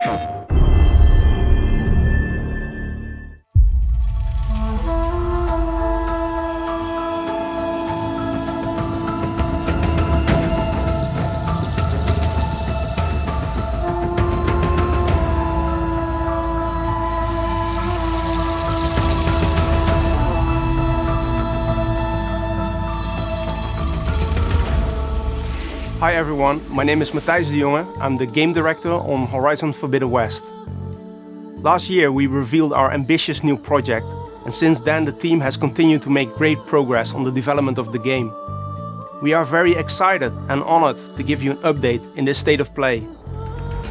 Hi everyone, my name is Matthijs de Jonge. I'm the game director on Horizon Forbidden West. Last year we revealed our ambitious new project and since then the team has continued to make great progress on the development of the game. We are very excited and honored to give you an update in this state of play.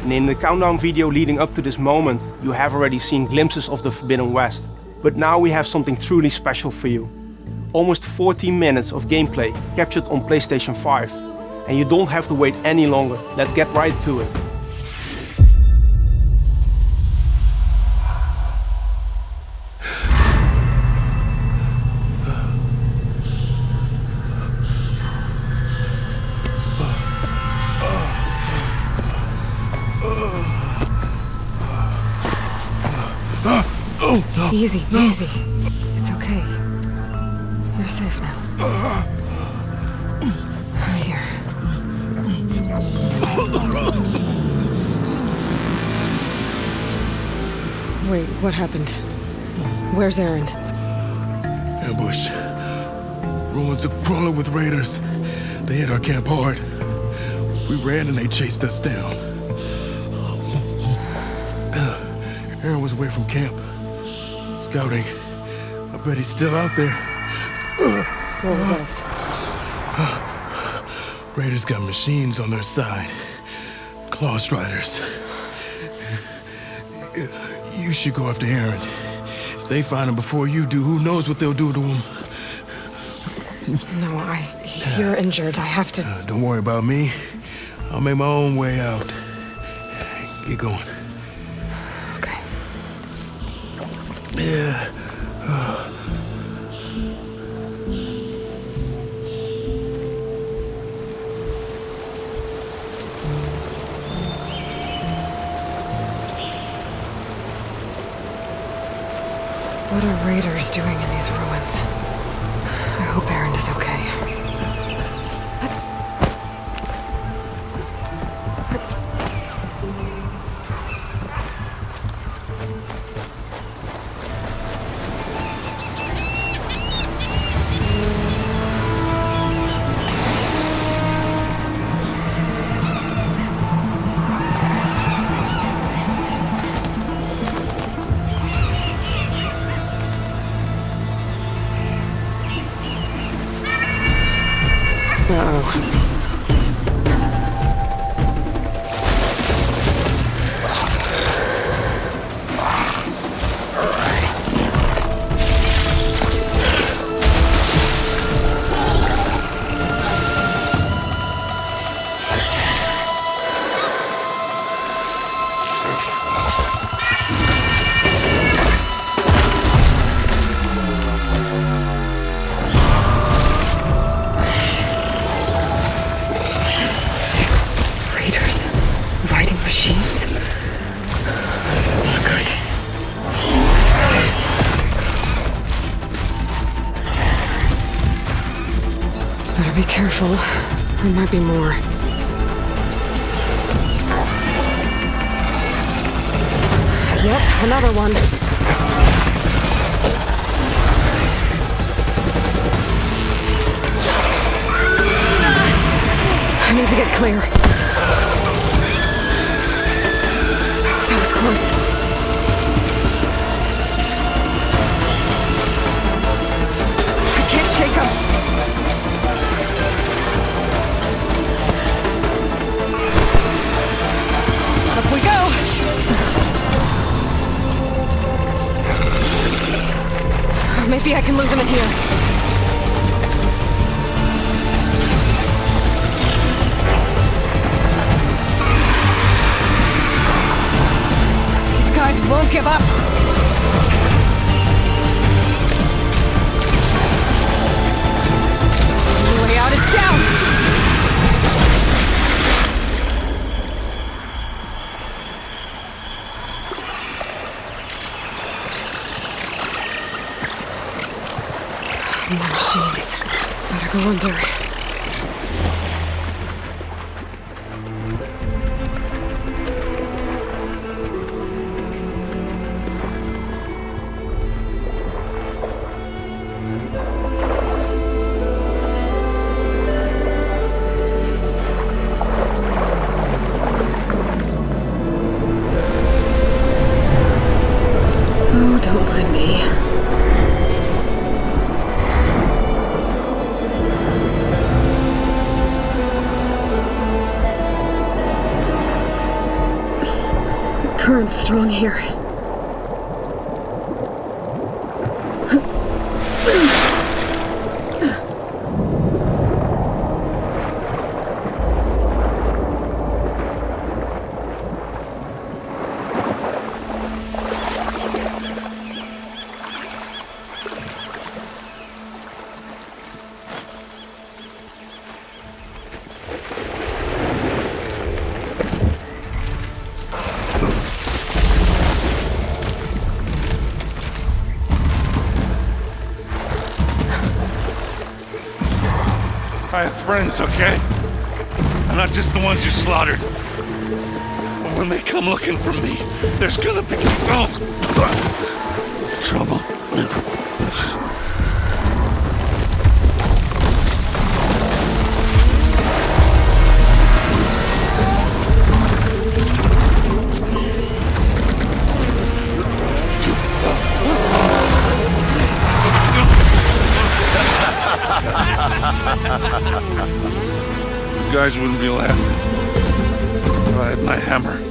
And in the countdown video leading up to this moment, you have already seen glimpses of the Forbidden West. But now we have something truly special for you. Almost 14 minutes of gameplay captured on PlayStation 5 and you don't have to wait any longer. Let's get right to it. Easy, easy. It's okay. You're safe now. Wait, what happened? Where's Erend? Ambush. Ruins are crawling with raiders. They hit our camp hard. We ran and they chased us down. Uh, Erend was away from camp. Scouting. I bet he's still out there. What was that? Raiders got machines on their side. Claw Striders. You should go after Erend. If they find him before you do, who knows what they'll do to him? No, I... You're injured. I have to... Uh, don't worry about me. I'll make my own way out. Get going. Okay. Yeah. What are raiders doing in these ruins? I hope Erend is okay. There might be more. Yep, another one. I need to get clear. That was close. Maybe I can lose him in here. These guys won't give up. Better go here. Friends, okay? And not just the ones you slaughtered. And when they come looking for me, there's gonna be oh, trouble. Guys wouldn't be laughing if I had my hammer.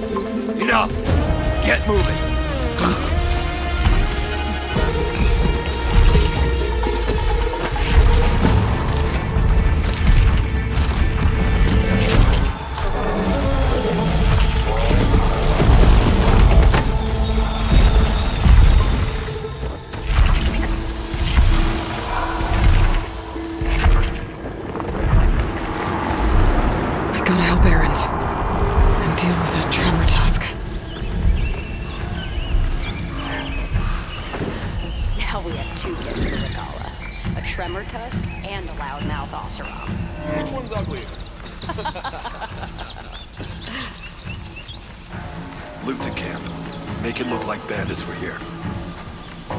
Make it look like bandits were here.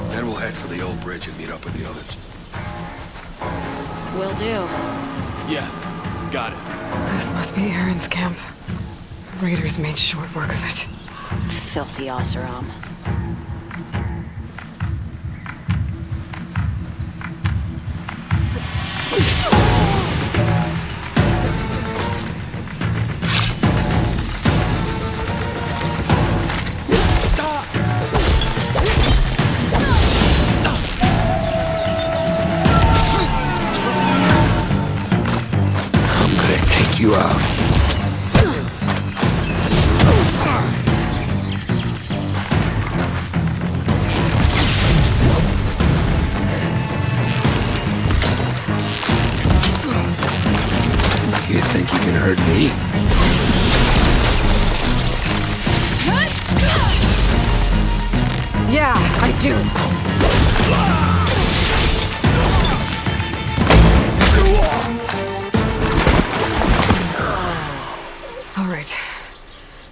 Then we'll head for the old bridge and meet up with the others. Will do. Yeah, got it. This must be Erend's camp. Raiders made short work of it. Filthy Oseram. Out.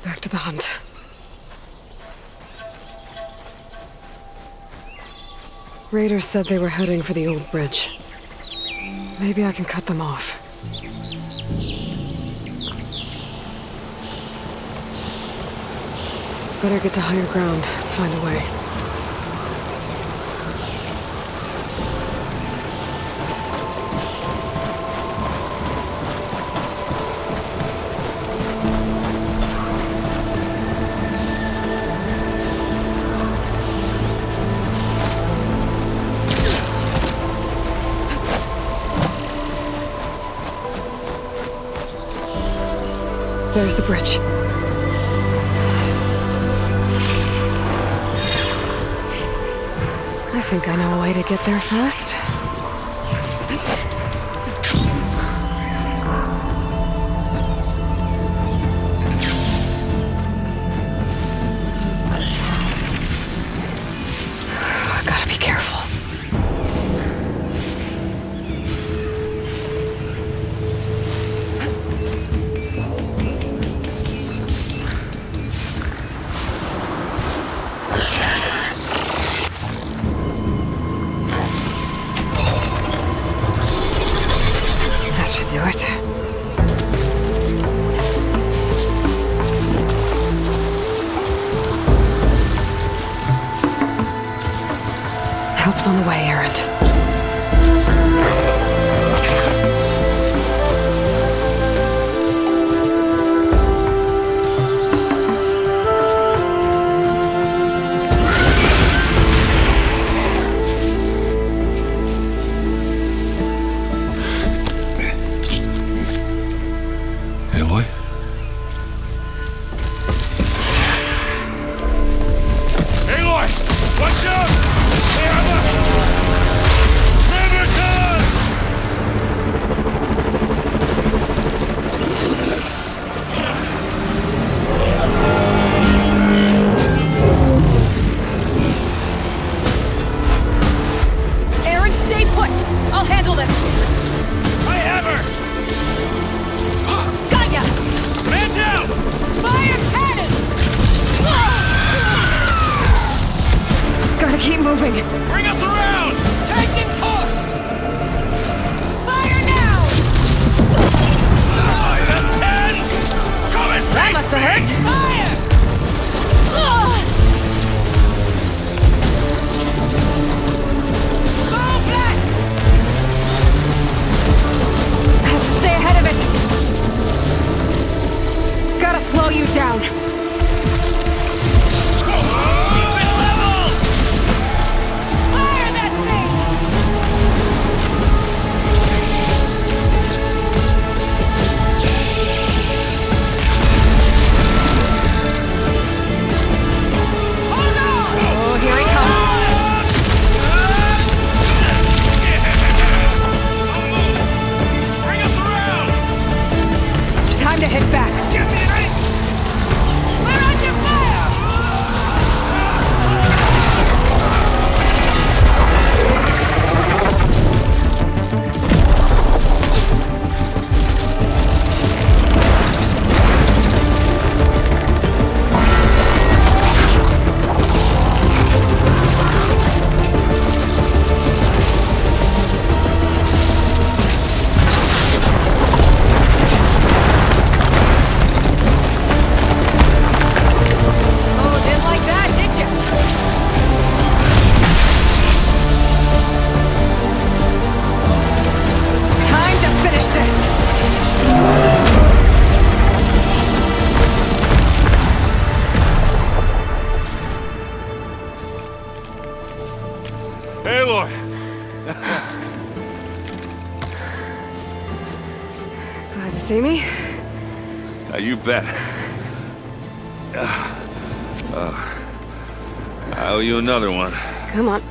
Back to the hunt. Raiders said they were heading for the old bridge. Maybe I can cut them off. Better get to higher ground, find a way. There's the bridge. I think I know a way to get there fast. Moving. Bring us around! Taking course! Fire now! Ten! Come and That must have hurt. Fire! I have to stay ahead of it. Gotta slow you down. Bet. Uh, uh, I owe you another one. Come on.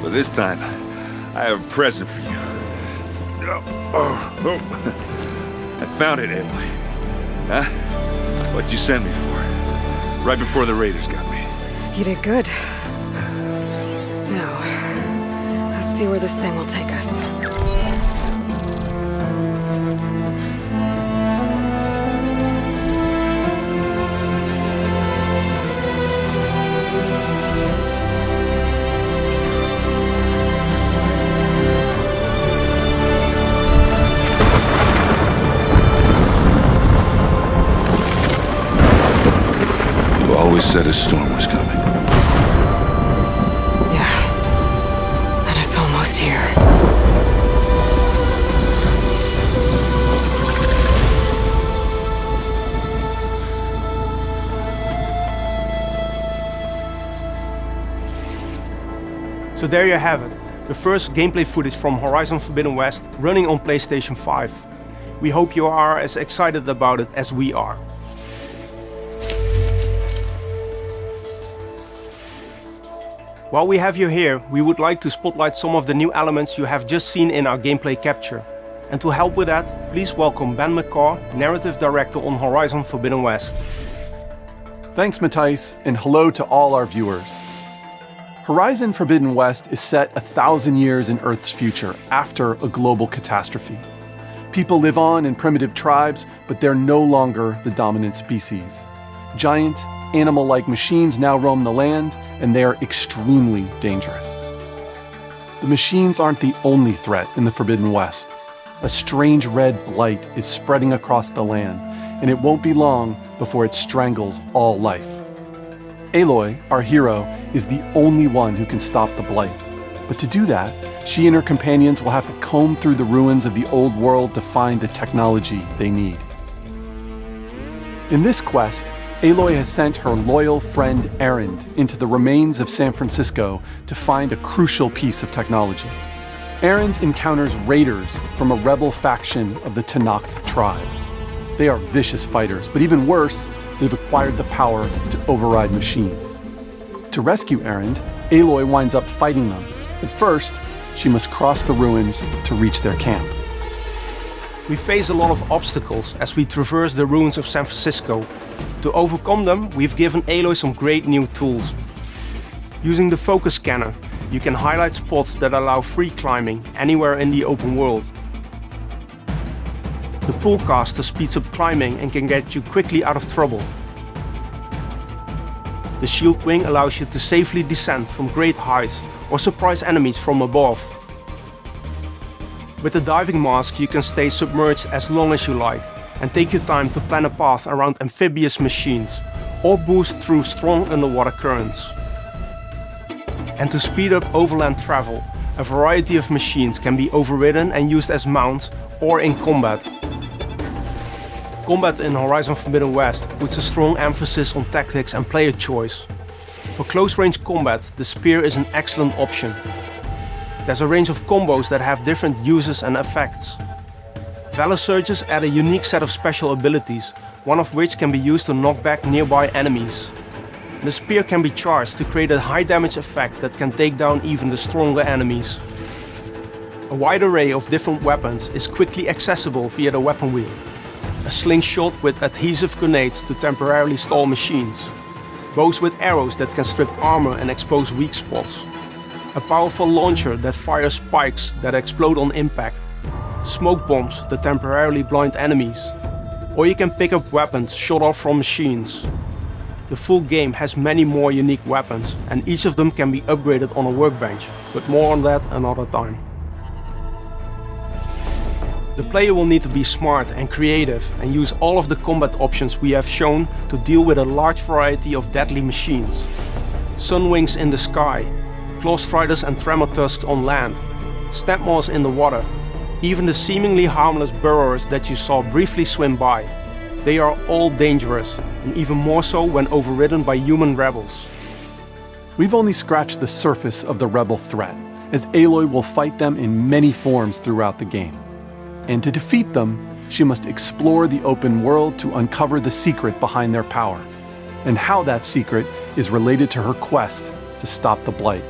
But this time, I have a present for you. Oh, oh. I found it, Aloy. Huh? What'd you send me for? Right before the raiders got me. You did good. Now, let's see where this thing will take us. Said a storm was coming. Yeah. And it's almost here. So there you have it, the first gameplay footage from Horizon Forbidden West running on PlayStation 5. We hope you are as excited about it as we are. While we have you here, we would like to spotlight some of the new elements you have just seen in our gameplay capture. And to help with that, please welcome Ben McCaw, Narrative Director on Horizon Forbidden West. Thanks, Matthijs, and hello to all our viewers. Horizon Forbidden West is set a thousand years in Earth's future after a global catastrophe. People live on in primitive tribes, but they're no longer the dominant species. Giant, animal like machines now roam the land, and they are extremely dangerous. The machines aren't the only threat in the Forbidden West. A strange red blight is spreading across the land, and it won't be long before it strangles all life. Aloy, our hero, is the only one who can stop the Blight. But to do that, she and her companions will have to comb through the ruins of the old world to find the technology they need. In this quest, Aloy has sent her loyal friend Erend into the remains of San Francisco to find a crucial piece of technology. Erend encounters raiders from a rebel faction of the Tenakth tribe. They are vicious fighters, but even worse, they've acquired the power to override machines. To rescue Erend, Aloy winds up fighting them, but first, she must cross the ruins to reach their camp. We face a lot of obstacles as we traverse the ruins of San Francisco. To overcome them, we've given Aloy some great new tools. Using the focus scanner, you can highlight spots that allow free climbing anywhere in the open world. The pullcaster speeds up climbing and can get you quickly out of trouble. The shield wing allows you to safely descend from great heights or surprise enemies from above. With the diving mask you can stay submerged as long as you like and take your time to plan a path around amphibious machines or boost through strong underwater currents. And to speed up overland travel, a variety of machines can be overridden and used as mounts or in combat. Combat in Horizon Forbidden West puts a strong emphasis on tactics and player choice. For close-range combat, the spear is an excellent option. There's a range of combos that have different uses and effects. Valor Surges add a unique set of special abilities, one of which can be used to knock back nearby enemies. The spear can be charged to create a high damage effect that can take down even the stronger enemies. A wide array of different weapons is quickly accessible via the weapon wheel. A slingshot with adhesive grenades to temporarily stall machines. Bows with arrows that can strip armor and expose weak spots. A powerful launcher that fires spikes that explode on impact. Smoke bombs that temporarily blind enemies. Or you can pick up weapons shot off from machines. The full game has many more unique weapons and each of them can be upgraded on a workbench, but more on that another time. The player will need to be smart and creative and use all of the combat options we have shown to deal with a large variety of deadly machines. Sunwings in the sky, Clawstriders and Tremortusks on land, Snapmaws in the water, even the seemingly harmless burrowers that you saw briefly swim by. They are all dangerous, and even more so when overridden by human rebels. We've only scratched the surface of the rebel threat, as Aloy will fight them in many forms throughout the game. And to defeat them, she must explore the open world to uncover the secret behind their power, and how that secret is related to her quest to stop the Blight.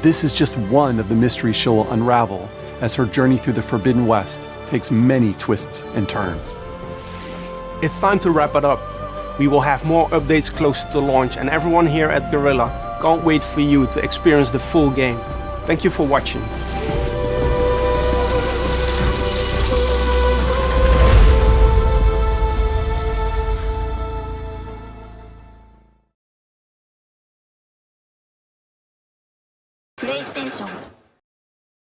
This is just one of the mysteries she will unravel as her journey through the Forbidden West takes many twists and turns. It's time to wrap it up. We will have more updates closer to launch and everyone here at Guerrilla can't wait for you to experience the full game. Thank you for watching.